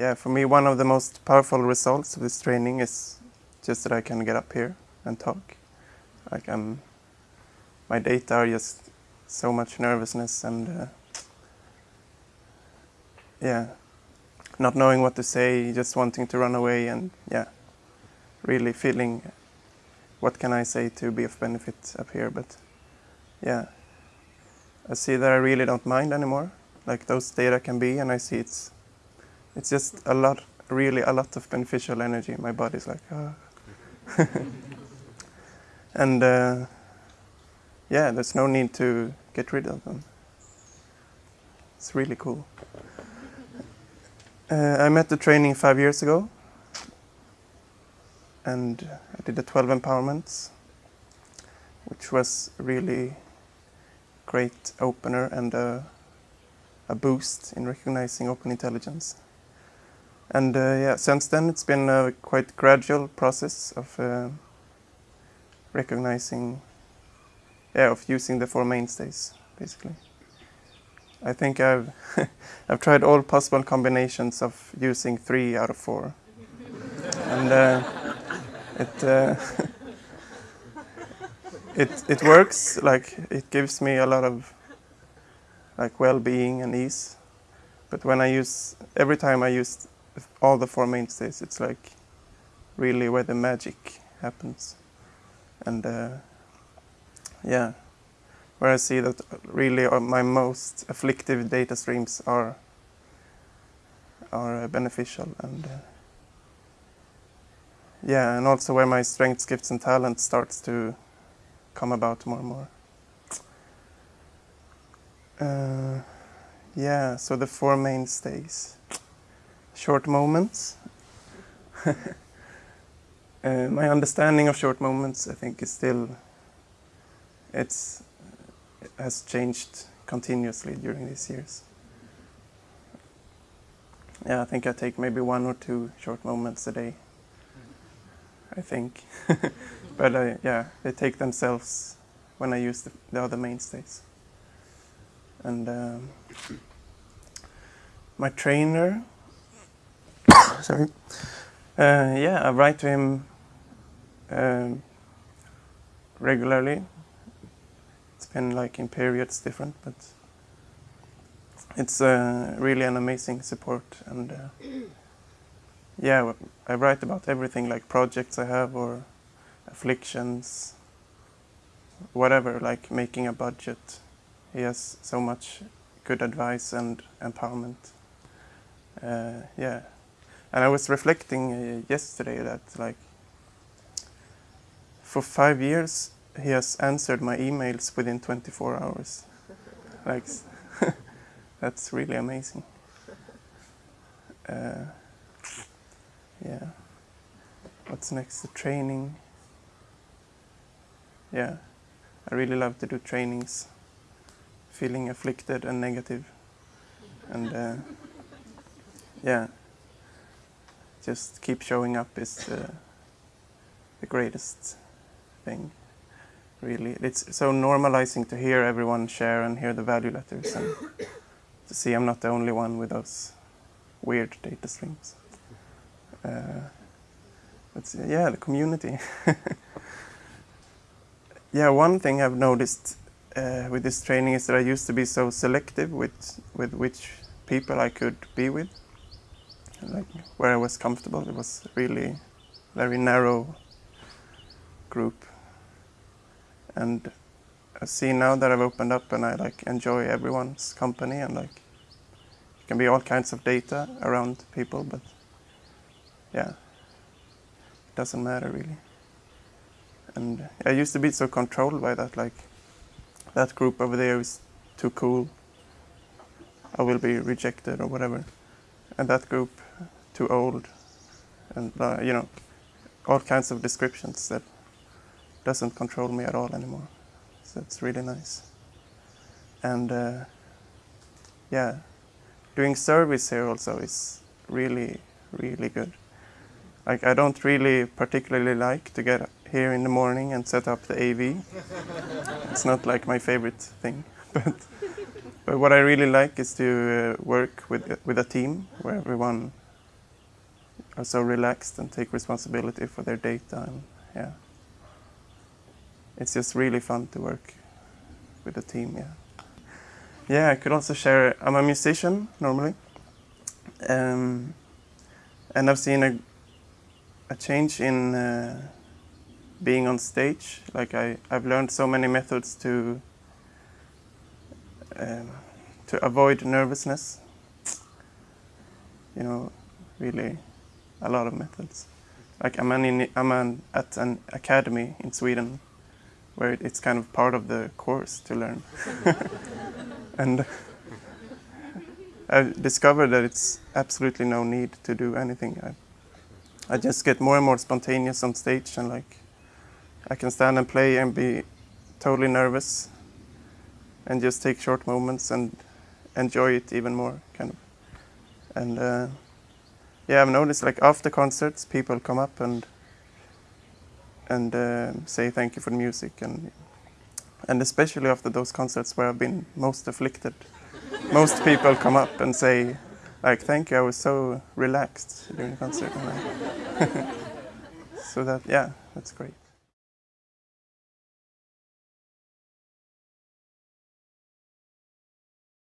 yeah, for me, one of the most powerful results of this training is just that I can get up here and talk. Like I'm, my data are just so much nervousness and uh, yeah, not knowing what to say, just wanting to run away, and yeah, really feeling what can I say to be of benefit up here. But yeah, I see that I really don't mind anymore. Like those data can be, and I see it's it's just a lot, really a lot of beneficial energy. My body's like, oh. and uh, yeah, there's no need to get rid of them. It's really cool. Uh, I met the training five years ago, and I did the 12 empowerments, which was really great opener and a, a boost in recognizing open intelligence. And uh, yeah, since then it's been a quite gradual process of uh, recognizing, yeah, of using the four mainstays, basically. I think I've I've tried all possible combinations of using three out of four, and uh, it uh, it it works. Like it gives me a lot of like well-being and ease. But when I use every time I use all the four mainstays, it's like really where the magic happens. And uh, yeah, where I see that really my most afflictive data streams are are beneficial and uh, yeah, and also where my strengths, gifts, and talents starts to come about more and more. Uh, yeah, so the four mainstays short moments. uh, my understanding of short moments, I think, is still it's it has changed continuously during these years. Yeah, I think I take maybe one or two short moments a day. I think, but uh, yeah, they take themselves when I use the, the other mainstays. And um, my trainer sorry. Uh, yeah, I write to him um, regularly. It's been like in periods different, but it's uh, really an amazing support. And uh, yeah, I write about everything like projects I have or afflictions, whatever, like making a budget. He has so much good advice and empowerment. Uh, yeah. And I was reflecting uh, yesterday that like for five years he has answered my emails within 24 hours. like that's really amazing. Uh, yeah. What's next? The training. Yeah, I really love to do trainings. Feeling afflicted and negative. negative, and uh, yeah just keep showing up is uh, the greatest thing really. It's so normalizing to hear everyone share and hear the value letters and to see I'm not the only one with those weird data streams. Uh, but yeah the community. Yeah one thing I've noticed uh, with this training is that I used to be so selective with with which people I could be with like where I was comfortable. It was really very narrow group, and I see now that I've opened up and I like enjoy everyone's company and like it can be all kinds of data around people, but yeah, it doesn't matter really. And I used to be so controlled by that, like that group over there is too cool. I will be rejected or whatever. And that group too old, and uh, you know, all kinds of descriptions that doesn't control me at all anymore. So it's really nice. And uh, yeah, doing service here also is really, really good. Like I don't really particularly like to get here in the morning and set up the AV. it's not like my favorite thing, but but what I really like is to uh, work with with a team where everyone are so relaxed and take responsibility for their data and yeah. It's just really fun to work with the team yeah. Yeah i could also share i'm a musician normally um, and i've seen a, a change in uh, being on stage. Like I, i've learned so many methods to um, to avoid nervousness. You know really a lot of methods. Like I'm, an I'm an, at an academy in Sweden where it's kind of part of the course to learn. and I discovered that it's absolutely no need to do anything. I, I just get more and more spontaneous on stage and like I can stand and play and be totally nervous and just take short moments and enjoy it even more kind of. And uh, yeah, I've noticed like after concerts, people come up and and uh, say thank you for the music and and especially after those concerts where I've been most afflicted, most people come up and say like thank you, I was so relaxed during the concert. so that yeah, that's great.